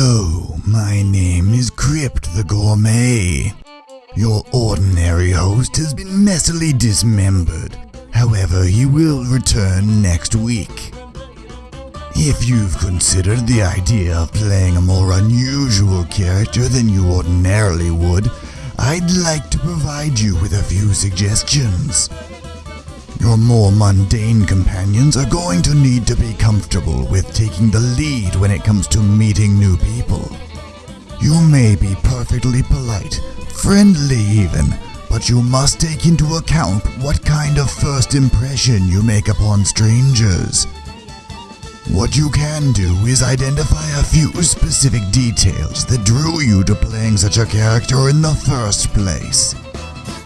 Hello, my name is Crypt the Gourmet. Your ordinary host has been messily dismembered. However, he will return next week. If you've considered the idea of playing a more unusual character than you ordinarily would, I'd like to provide you with a few suggestions. Your more mundane companions are going to need to be comfortable with taking the lead when it comes to meeting new people. You may be perfectly polite, friendly even, but you must take into account what kind of first impression you make upon strangers. What you can do is identify a few specific details that drew you to playing such a character in the first place.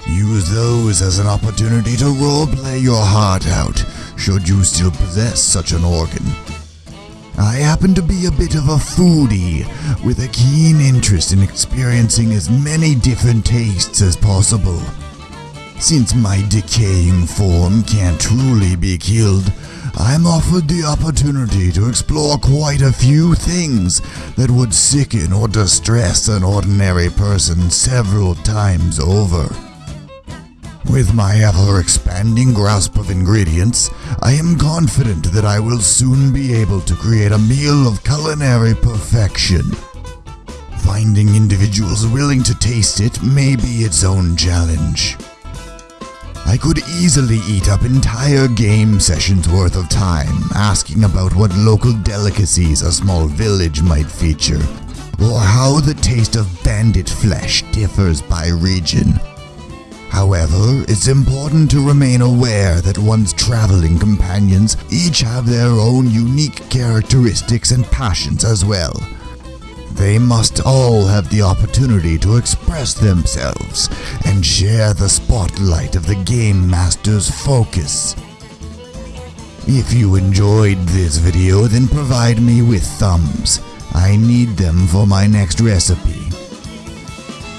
Use those as an opportunity to roleplay your heart out, should you still possess such an organ. I happen to be a bit of a foodie, with a keen interest in experiencing as many different tastes as possible. Since my decaying form can't truly be killed, I'm offered the opportunity to explore quite a few things that would sicken or distress an ordinary person several times over. With my ever expanding grasp of ingredients, I am confident that I will soon be able to create a meal of culinary perfection. Finding individuals willing to taste it may be its own challenge. I could easily eat up entire game sessions worth of time asking about what local delicacies a small village might feature, or how the taste of bandit flesh differs by region. However, it's important to remain aware that one's traveling companions each have their own unique characteristics and passions as well. They must all have the opportunity to express themselves and share the spotlight of the Game Master's focus. If you enjoyed this video, then provide me with thumbs. I need them for my next recipe.